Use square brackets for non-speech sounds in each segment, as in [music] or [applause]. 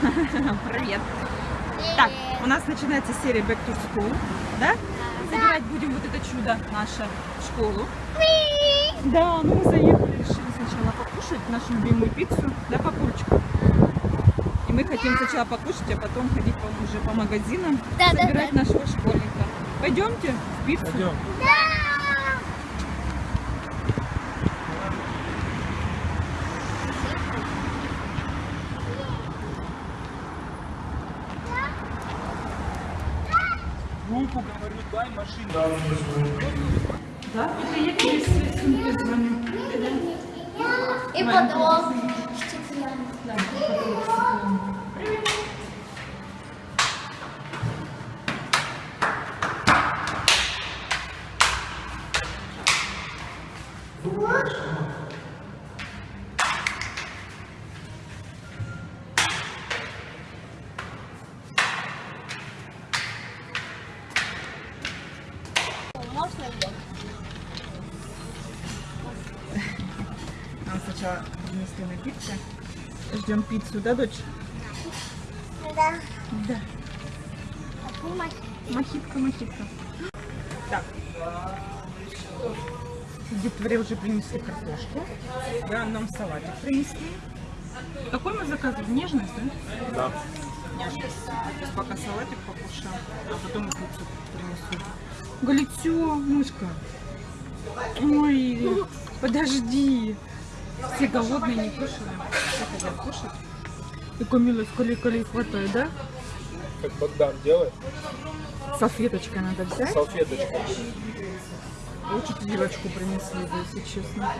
Привет. Так, у нас начинается серия Back to School, да? Забирать будем вот это чудо наше в школу. Да, ну мы заехали, решили сначала покушать нашу любимую пиццу, да, папулечка? И мы хотим сначала покушать, а потом ходить уже по магазинам, Да, да, собирать нашего школьника. Пойдемте в пиццу? Пойдем. Руку, дай машину. Да, приехали с сумки звоню. И потом. Можно на пицце. Ждем пиццу, да, дочь? Да. Да. Мохитка, мохитка. Так. Детворе уже принесли картошку. Да, нам салатик принесли. Какой мы заказывали? Нежность, да? Да. Нежность. Пока салатик покушаем, а потом и пиццу принесу. Галицё, мышка. Ой, подожди. Все голодные, не кушали. Все хотят кушать. И Камила с колей хватает, да? Как Богдан делает. Салфеточкой надо взять. Салфеточку. Лучше вилочку принесли бы, если честно.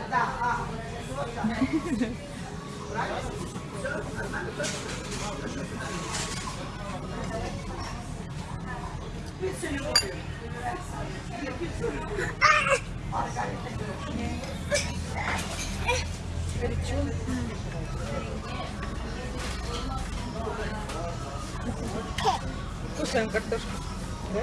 Кушаем картошку. Да?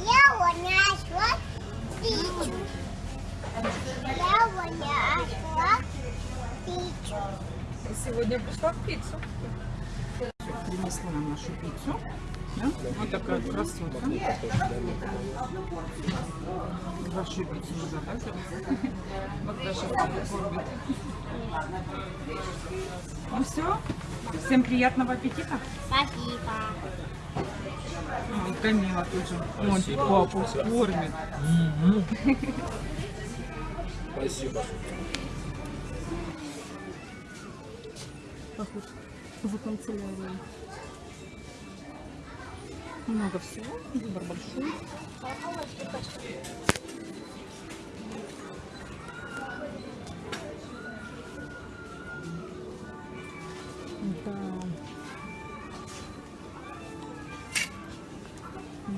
Я вонячла пичу. Я пичу. И сегодня пришла в пиццу. Принесла нам нашу пиццу. Да? Вот такая красотка. Вашу пиццу мы заказывали. [laughs] Вот кормит. Ну все. Всем приятного аппетита. Спасибо. Ой, Камила тоже. Он папу кормит. [laughs] Спасибо. Похож в канцелярии. Много всего. Выбор большой. Да.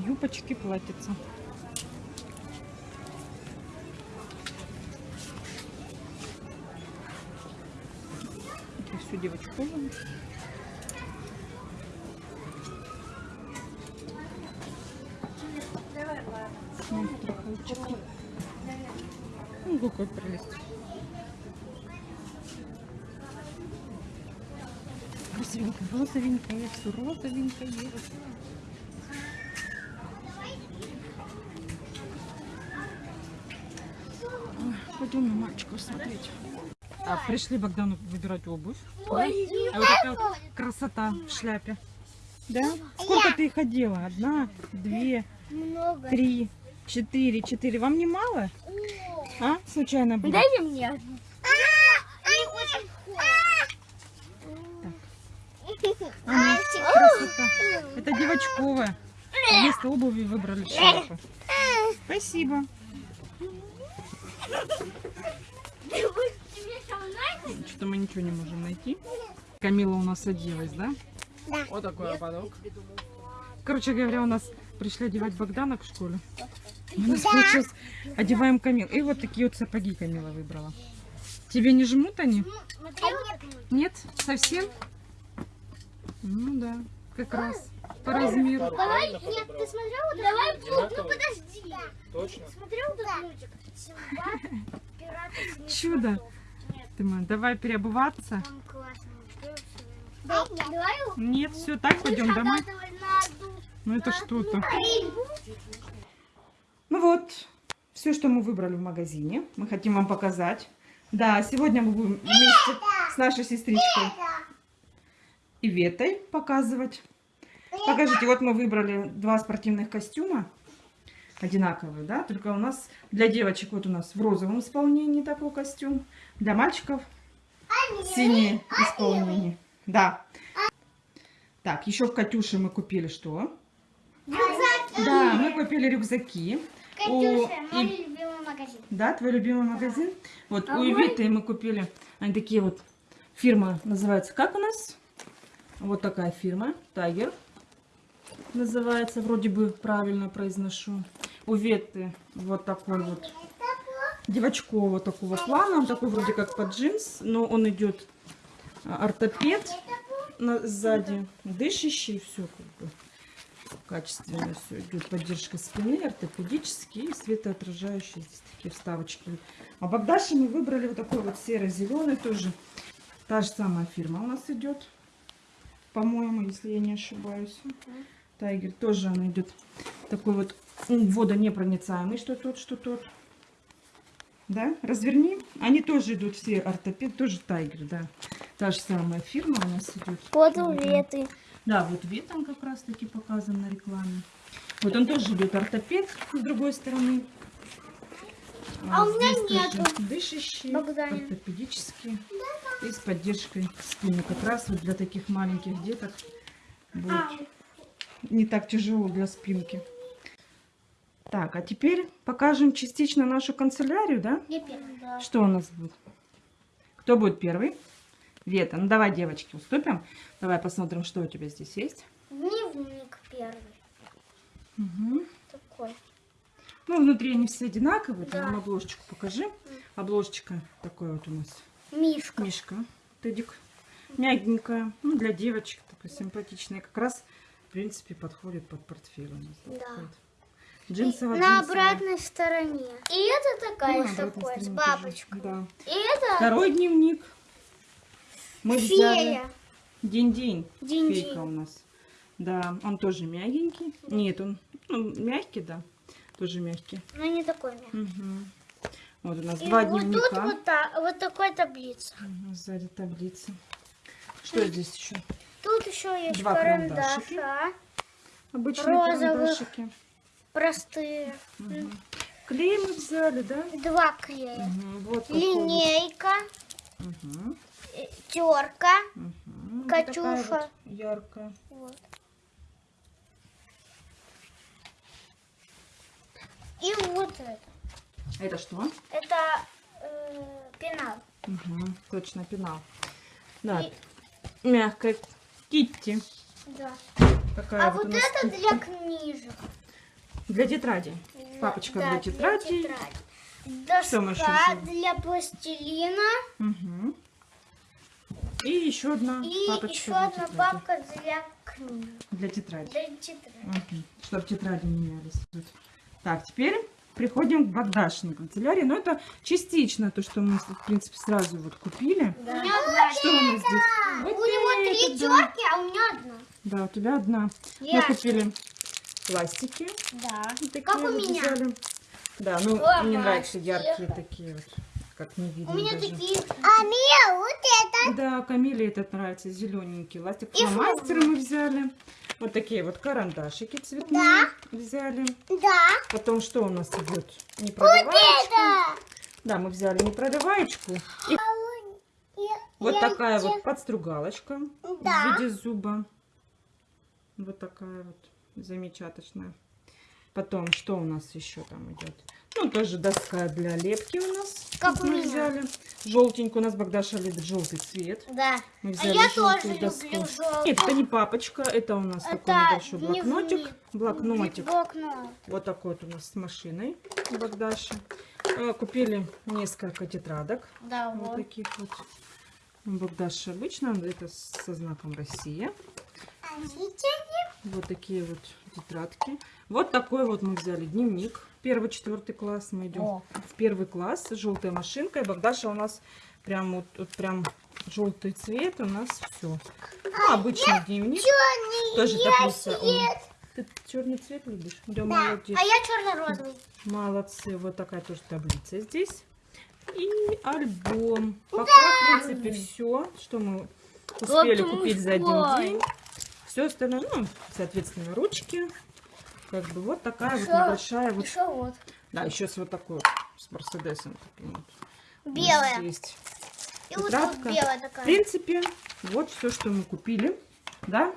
Юбочки, платьица. Это все девочковое. Ну, страховочка. Какой прелесть. Розовенькая, розовенькая, все розовенькое. Ой, Пойдем на мальчиков смотреть. А, пришли Богдану выбирать обувь. Да? А вот такая вот красота в шляпе. Да? Сколько ты их одела? Одна, две, Много. три, четыре, четыре. Вам не мало? А? Случайно было? Дайте мне одну. Очень Ага, красота. Это девочковая. Вместо обуви выбрали шляпу. Спасибо. Что-то мы ничего не можем найти. Камила у нас оделась, да? Да. Вот такой ободок. Короче говоря, у нас пришли одевать Богдана в школе. У нас сейчас одеваем Камил. И вот такие вот сапоги Камила выбрала. Тебе не жмут они? Нет? Совсем? Ну да, как раз. по размеру. Давай, нет, ты смотрел? вот Давай, Одинаковый? ну подожди. Точно? Смотрел вот этот мультик? Чудо. Тима, давай переобуваться. там классный мультик. Да, давай. Нет, все, так пойдем домой. Ну это что-то. Ну вот, все, что мы выбрали в магазине, мы хотим вам показать. Да, сегодня мы будем вместе с нашей сестричкой Иветой показывать. Покажите, вот мы выбрали два спортивных костюма. Одинаковые, да? Только у нас для девочек вот у нас в розовом исполнении такой костюм. Для мальчиков синее исполнение. Да. Так, еще в Катюше мы купили что? Рюкзаки. Да, мы купили рюкзаки. У Катюша, мой И- любимый магазин. Да, твой любимый магазин? Вот А у мой- Ивиты мы купили, они такие вот, фирма называется, как у нас? Вот такая фирма, Тайгер называется, вроде бы правильно произношу. У Веты вот такой вот девочкового такого плана, он такой вроде как под джинс, но он идет а, ортопед сзади, дышащий, все как бы качественно все идет поддержка спины, ортопедический и светоотражающие здесь такие вставочки. А Богдаши мы выбрали вот такой вот серо-зеленый тоже. Та же самая фирма у нас идет, по-моему, если я не ошибаюсь. Тайгер тоже она идет такой вот водонепроницаемый, что тот, что тот. Да, разверни. Они тоже идут все ортопед, тоже Тайгер, да. Та же самая фирма у нас идет. Вот у уветы. Да, вот он как раз таки показан на рекламе. Вот он тоже идет ортопед с другой стороны. А у меня нету. Дышащий, Богданин. ортопедический и с поддержкой спины. Как раз вот для таких маленьких деток будет А. не так тяжело для спинки. Так, а теперь покажем частично нашу канцелярию, да? Я первый. Да. Что у нас будет? Кто будет первый? Вета, ну давай, девочки, уступим. Давай посмотрим, что у тебя здесь есть. Дневник первый. Мгм. Такой. Ну, внутри они все одинаковые. Ты Да. нам обложечку покажи. Обложечка такой вот у нас. Мишка. Мишка, тедик. Мягенькая. Ну, для девочек такой симпатичная. Как раз, в принципе, подходит под портфель у нас. Да. Джинсово, На обратной стороне. И это такая Ну, такой, с бабочкой. Да. И это Второй дневник. Мы взяли фея. день-день. Динь-динь. Фейка у нас. Да, он тоже мягенький. Нет, он ну, мягкий, да. Тоже мягкий. Но не такой мягкий. Мгм. Вот у нас И два вот дневника. тут вот, та, вот такой таблица. Ага, Сзади таблица. Что здесь еще? Тут еще есть Два карандашики. карандаша. Обычные Розовых. карандашики. Простые. Мгм. Клей мы взяли, да? Два клея. Мгм, Вот. Линейка. Э, Терка. Вот Катюша. вот яркая. Вот. И вот это. Это что? Это э, пенал. Мгм, Точно, пенал. Да, мягкая. Китти. Да. Такая А вот вот это Китти. для книжек. Для тетради. Папочка Да, для тетради. тетради. Мы еще Доска для пластилина. Мгм. И еще одна И папочка еще одна тетради. папка для книг. Для тетради. Для тетради. Чтобы тетради. Вот. Так, теперь приходим к Богдашиной канцелярии. Но это частично то, что мы, в принципе, сразу вот купили. У меня одна. Что у нас здесь? У Вот него три да. терки, а у меня одна. Да, у тебя одна. Мы Я. купили пластики. Да. Вот такие Как у вот меня. взяли. Да, ну О, мне нравятся яркие такие вот, как не видно У меня даже. такие. А мне вот это. Да, Камиле этот нравится, зелененький. Ластик И фломастеры мы взяли. Вот такие вот карандашики цветные взяли. Да. Потом что у нас идет? Непроливаечка. Это. Да, мы взяли непроливаечку. И вот такая вот подстругалочка Да. в виде зуба. Вот такая вот замечательная. Потом, что у нас еще там идет? Ну, тоже доска для лепки у нас. Как у мы меня. взяли. Желтенькую. У нас Богдаша любит желтый цвет. Да. Мы А взяли я желтую тоже доску. люблю желтый. Нет, это не папочка, это у нас Это такой небольшой блокнотик. Блокнотик. Блокнот. Вот такой вот у нас с машиной у Богдаши. Э, Купили несколько тетрадок. Да, Вот вот. таких вот. У Богдаши обычно это со знаком Россия. Вот такие вот тетрадки. Вот такой вот мы взяли дневник. Первый, четвертый класс. Мы идем О. в первый класс. Желтая машинка. И Богдаша у нас прям вот, вот прям желтый цвет. У нас все. Ну, обычный дневник. Черный Тоже таблица. цвет. Ты черный цвет любишь? Да, Да. молодец. А я черно-розовый. Молодцы. Вот такая тоже таблица здесь. И альбом. Пока, в принципе, все, что мы успели Вот купить за один день. Все остальное, ну, соответственно, ручки. Как бы вот такая вот Ещё- небольшая вот. Еще вот. Да, еще с вот такой вот, с Мерседесом. таким вот. Белая. Есть. И вот тетрадка. тут белая В такая. принципе, вот все, что мы купили. Да?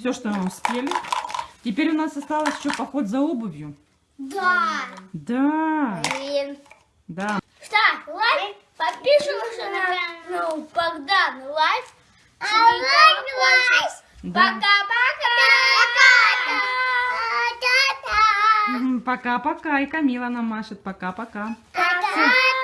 Все, что мы успели. Теперь у нас осталось еще поход за обувью. Да. Да, Блин. да. Ставь лайк, подписывайся на ну, Богдан лайк. А Да. Пока-пока. Пока. Пока-пока. И Камила нам машет. Пока-пока. Пока.